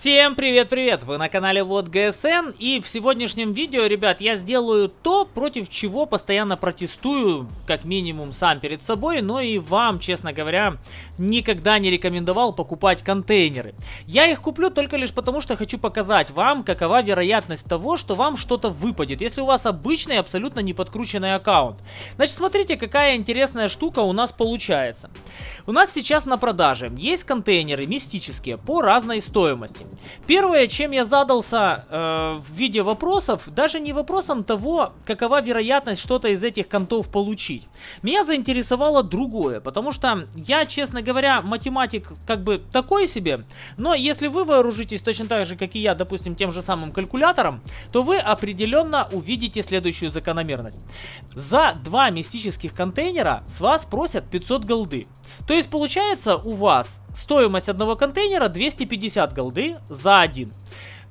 Всем привет-привет! Вы на канале Вот ГСН и в сегодняшнем видео, ребят, я сделаю то, против чего постоянно протестую, как минимум сам перед собой, но и вам, честно говоря, никогда не рекомендовал покупать контейнеры. Я их куплю только лишь потому, что хочу показать вам, какова вероятность того, что вам что-то выпадет, если у вас обычный, абсолютно не подкрученный аккаунт. Значит, смотрите, какая интересная штука у нас получается. У нас сейчас на продаже есть контейнеры мистические по разной стоимости. Первое, чем я задался э, в виде вопросов, даже не вопросом того, какова вероятность что-то из этих контов получить. Меня заинтересовало другое, потому что я, честно говоря, математик как бы такой себе, но если вы вооружитесь точно так же, как и я, допустим, тем же самым калькулятором, то вы определенно увидите следующую закономерность. За два мистических контейнера с вас просят 500 голды. То есть получается у вас стоимость одного контейнера 250 голды за один.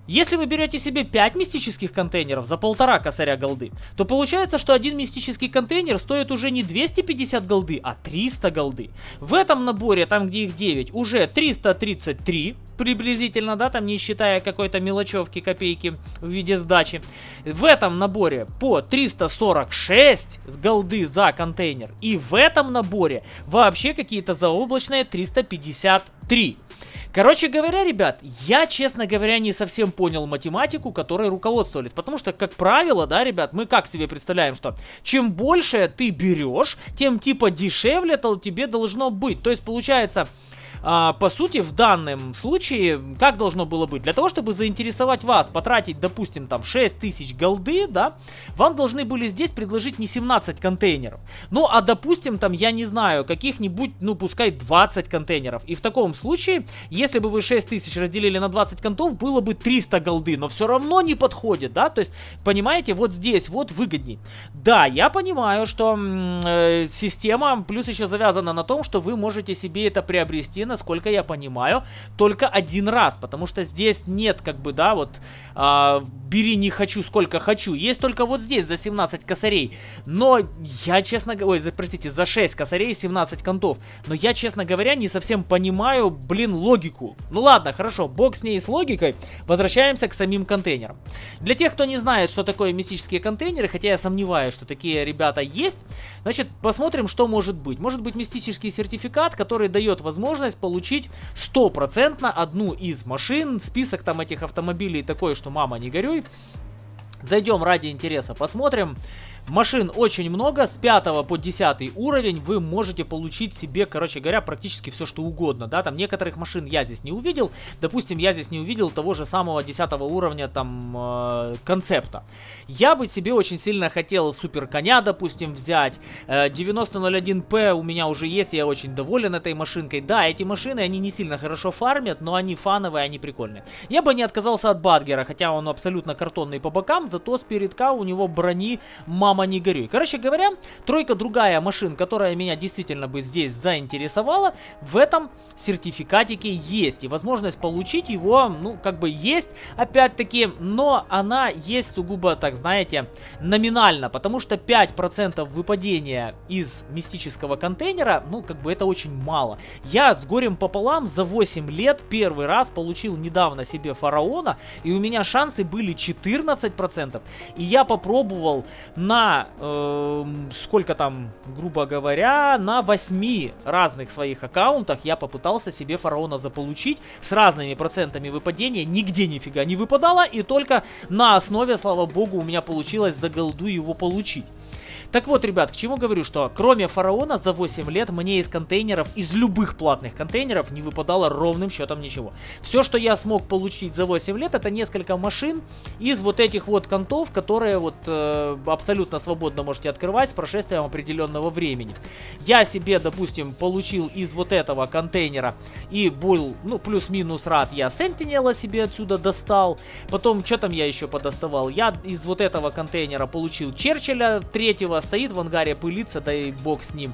Если вы берете себе 5 мистических контейнеров за полтора косаря голды, то получается, что один мистический контейнер стоит уже не 250 голды, а 300 голды. В этом наборе, там где их 9, уже 333 приблизительно, да, там не считая какой-то мелочевки, копейки в виде сдачи. В этом наборе по 346 голды за контейнер. И в этом наборе вообще какие-то заоблачные 353. Короче говоря, ребят, я, честно говоря, не совсем понял математику, которой руководствовались. Потому что, как правило, да, ребят, мы как себе представляем, что чем больше ты берешь, тем типа дешевле тебе должно быть. То есть, получается, а, по сути, в данном случае, как должно было быть? Для того, чтобы заинтересовать вас, потратить, допустим, там 6000 голды, да, вам должны были здесь предложить не 17 контейнеров. Ну, а допустим, там, я не знаю, каких-нибудь, ну, пускай 20 контейнеров. И в таком случае, если бы вы 6000 разделили на 20 контов, было бы 300 голды, но все равно не подходит, да, то есть, понимаете, вот здесь вот выгодней. Да, я понимаю, что э, система плюс еще завязана на том, что вы можете себе это приобрести насколько я понимаю, только один раз, потому что здесь нет, как бы, да, вот, э, бери не хочу, сколько хочу, есть только вот здесь за 17 косарей, но я, честно говоря, ой, простите, за 6 косарей 17 контов, но я, честно говоря, не совсем понимаю, блин, логику. Ну ладно, хорошо, бог с ней с логикой, возвращаемся к самим контейнерам. Для тех, кто не знает, что такое мистические контейнеры, хотя я сомневаюсь, что такие ребята есть, значит, посмотрим, что может быть. Может быть мистический сертификат, который дает возможность получить стопроцентно одну из машин. Список там этих автомобилей такой, что мама не горюй. Зайдем ради интереса, посмотрим. Машин очень много, с 5 по 10 уровень вы можете получить себе, короче говоря, практически все, что угодно, да, там некоторых машин я здесь не увидел, допустим, я здесь не увидел того же самого 10 уровня, там, э, концепта. Я бы себе очень сильно хотел супер коня, допустим, взять, э, 9001P у меня уже есть, я очень доволен этой машинкой, да, эти машины, они не сильно хорошо фармят, но они фановые, они прикольные. Я бы не отказался от Бадгера, хотя он абсолютно картонный по бокам, зато спередка у него брони мама мама не горюй. Короче говоря, тройка другая машин, которая меня действительно бы здесь заинтересовала, в этом сертификатике есть. И возможность получить его, ну, как бы есть, опять-таки, но она есть сугубо, так знаете, номинально, потому что 5% выпадения из мистического контейнера, ну, как бы это очень мало. Я с горем пополам за 8 лет первый раз получил недавно себе фараона, и у меня шансы были 14%, и я попробовал на э, сколько там, грубо говоря, на 8 разных своих аккаунтах я попытался себе фараона заполучить с разными процентами выпадения, нигде нифига не выпадало, и только на основе, слава богу, у меня получилось за голду его получить. Так вот, ребят, к чему говорю, что кроме фараона за 8 лет мне из контейнеров, из любых платных контейнеров не выпадало ровным счетом ничего. Все, что я смог получить за 8 лет, это несколько машин из вот этих вот контов, которые вот э, абсолютно свободно можете открывать с прошествием определенного времени. Я себе, допустим, получил из вот этого контейнера и был, ну, плюс-минус рад, я Сентинела себе отсюда достал. Потом, что там я еще подоставал? Я из вот этого контейнера получил Черчилля третьего стоит в ангаре, пылится, да и бог с ним.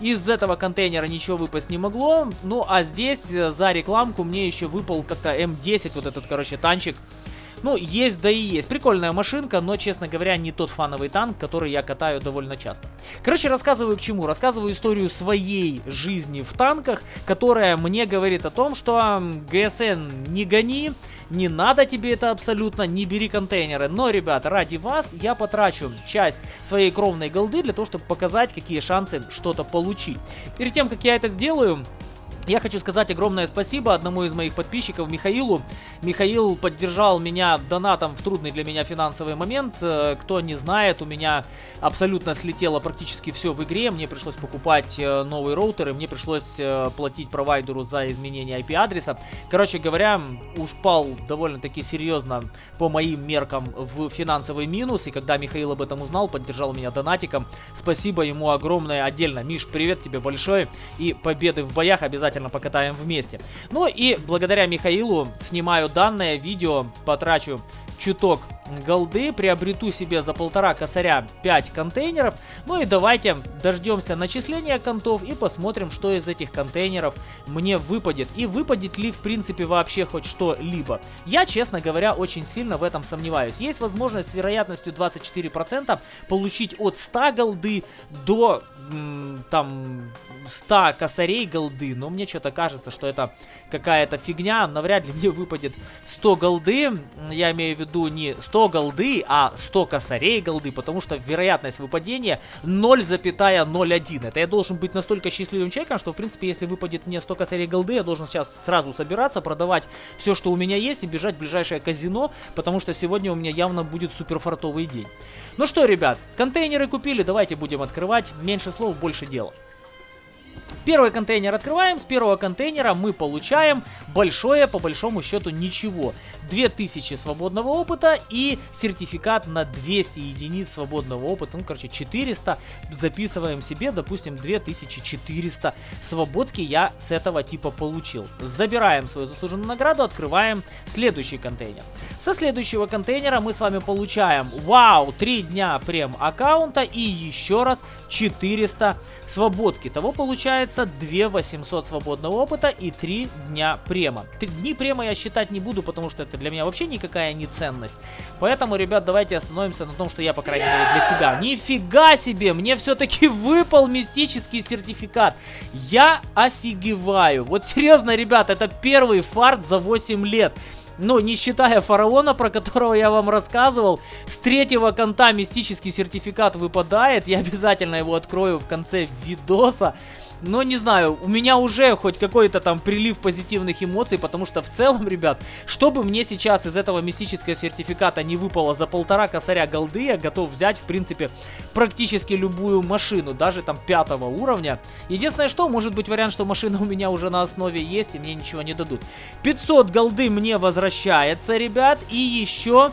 Из этого контейнера ничего выпасть не могло. Ну, а здесь э, за рекламку мне еще выпал как-то М10, вот этот, короче, танчик. Ну, есть да и есть. Прикольная машинка, но, честно говоря, не тот фановый танк, который я катаю довольно часто. Короче, рассказываю к чему. Рассказываю историю своей жизни в танках, которая мне говорит о том, что ГСН не гони, не надо тебе это абсолютно, не бери контейнеры. Но, ребят, ради вас я потрачу часть своей кровной голды для того, чтобы показать, какие шансы что-то получить. Перед тем, как я это сделаю, я хочу сказать огромное спасибо одному из моих подписчиков, Михаилу. Михаил поддержал меня донатом в трудный для меня финансовый момент. Э, кто не знает, у меня абсолютно слетело практически все в игре. Мне пришлось покупать э, новые роутеры, мне пришлось э, платить провайдеру за изменение IP-адреса. Короче говоря, ушпал довольно-таки серьезно по моим меркам в финансовый минус. И когда Михаил об этом узнал, поддержал меня донатиком. Спасибо ему огромное отдельно. Миш, привет тебе большой. И победы в боях обязательно обязательно покатаем вместе. Ну и благодаря Михаилу снимаю данное видео, потрачу чуток голды, приобрету себе за полтора косаря 5 контейнеров. Ну и давайте дождемся начисления контов и посмотрим, что из этих контейнеров мне выпадет. И выпадет ли в принципе вообще хоть что-либо. Я, честно говоря, очень сильно в этом сомневаюсь. Есть возможность с вероятностью 24% получить от 100 голды до там 100 косарей голды, но мне что-то кажется, что это какая-то фигня, навряд ли мне выпадет 100 голды, я имею в виду не 100 голды, а 100 косарей голды, потому что вероятность выпадения 0,01. Это я должен быть настолько счастливым человеком, что в принципе, если выпадет мне 100 косарей голды, я должен сейчас сразу собираться, продавать все, что у меня есть и бежать в ближайшее казино, потому что сегодня у меня явно будет суперфартовый день. Ну что, ребят, контейнеры купили, давайте будем открывать, меньше слов, больше дела. Первый контейнер открываем. С первого контейнера мы получаем большое, по большому счету, ничего. 2000 свободного опыта и сертификат на 200 единиц свободного опыта. Ну, короче, 400. Записываем себе, допустим, 2400 свободки я с этого типа получил. Забираем свою заслуженную награду, открываем следующий контейнер. Со следующего контейнера мы с вами получаем, вау, 3 дня прем аккаунта и еще раз 400 свободки. Того получается получается 2 800 свободного опыта и 3 дня према. 3 дни према я считать не буду, потому что это для меня вообще никакая не ценность. Поэтому, ребят, давайте остановимся на том, что я, по крайней мере, для себя. Нифига себе, мне все-таки выпал мистический сертификат. Я офигеваю. Вот серьезно, ребят, это первый фарт за 8 лет. Ну, не считая фараона, про которого я вам рассказывал, с третьего конта мистический сертификат выпадает. Я обязательно его открою в конце видоса. Но не знаю, у меня уже хоть какой-то там прилив позитивных эмоций, потому что в целом, ребят, чтобы мне сейчас из этого мистического сертификата не выпало за полтора косаря голды, я готов взять, в принципе, практически любую машину, даже там пятого уровня. Единственное, что, может быть вариант, что машина у меня уже на основе есть, и мне ничего не дадут. 500 голды мне возвращается, ребят, и еще...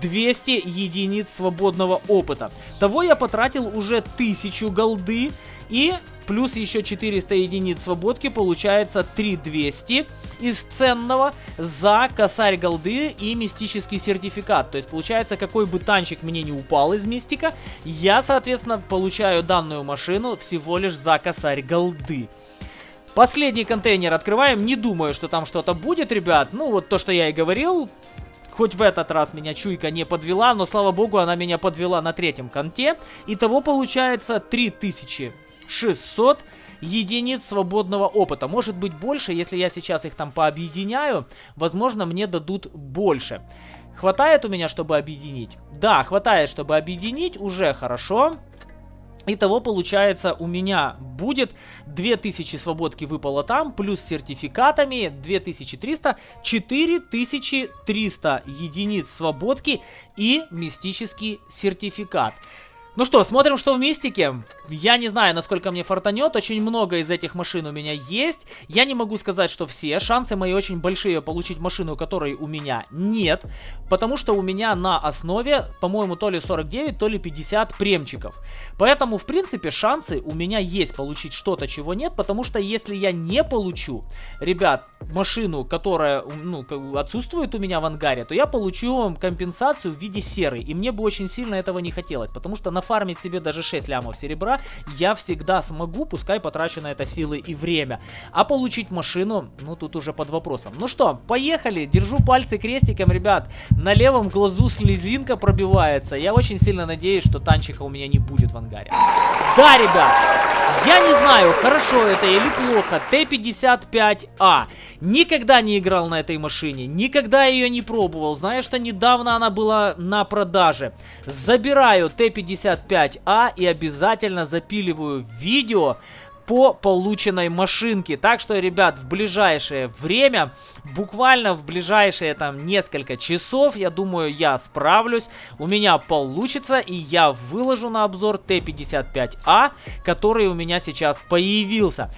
200 единиц свободного опыта. Того я потратил уже 1000 голды. И плюс еще 400 единиц свободки, получается 3200 из ценного за косарь голды и мистический сертификат. То есть получается, какой бы танчик мне не упал из мистика, я, соответственно, получаю данную машину всего лишь за косарь голды. Последний контейнер открываем. Не думаю, что там что-то будет, ребят. Ну, вот то, что я и говорил. Хоть в этот раз меня чуйка не подвела, но, слава богу, она меня подвела на третьем конте. Итого получается 3000 600 единиц свободного опыта. Может быть больше, если я сейчас их там пообъединяю, возможно мне дадут больше. Хватает у меня, чтобы объединить? Да, хватает, чтобы объединить, уже хорошо. Итого, получается, у меня будет 2000 свободки выпало там, плюс сертификатами 2300, 4300 единиц свободки и мистический сертификат. Ну что, смотрим, что в Мистике. Я не знаю, насколько мне фартанет. Очень много из этих машин у меня есть. Я не могу сказать, что все. Шансы мои очень большие получить машину, которой у меня нет. Потому что у меня на основе, по-моему, то ли 49, то ли 50 премчиков. Поэтому, в принципе, шансы у меня есть получить что-то, чего нет. Потому что если я не получу, ребят, машину, которая ну, отсутствует у меня в ангаре, то я получу компенсацию в виде серы. И мне бы очень сильно этого не хотелось. Потому что на нафармить себе даже 6 лямов серебра я всегда смогу, пускай потрачу на это силы и время. А получить машину, ну тут уже под вопросом. Ну что, поехали, держу пальцы крестиком, ребят. На левом глазу слезинка пробивается. Я очень сильно надеюсь, что танчика у меня не будет в ангаре. Да, ребят, Я не знаю, хорошо это или плохо, Т-55А. Никогда не играл на этой машине, никогда ее не пробовал. Знаю, что недавно она была на продаже. Забираю Т-55А и обязательно запиливаю видео по полученной машинке. Так что, ребят, в ближайшее время, буквально в ближайшие там несколько часов, я думаю, я справлюсь. У меня получится, и я выложу на обзор Т-55А, который у меня сейчас появился.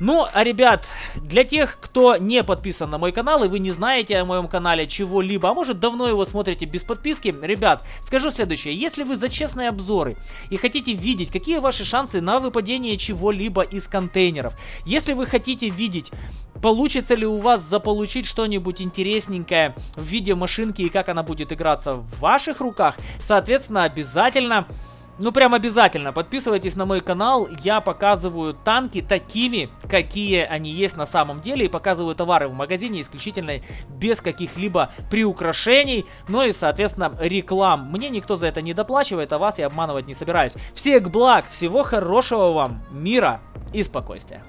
Ну, а ребят, для тех, кто не подписан на мой канал и вы не знаете о моем канале чего-либо, а может давно его смотрите без подписки, ребят, скажу следующее. Если вы за честные обзоры и хотите видеть, какие ваши шансы на выпадение чего-либо из контейнеров, если вы хотите видеть Получится ли у вас заполучить что-нибудь интересненькое в виде машинки и как она будет играться в ваших руках? Соответственно, обязательно ну, прям обязательно подписывайтесь на мой канал. Я показываю танки такими, какие они есть на самом деле. И показываю товары в магазине исключительно без каких-либо приукрашений. Ну и, соответственно, реклам. Мне никто за это не доплачивает, а вас я обманывать не собираюсь. Всех благ, всего хорошего вам, мира и спокойствия.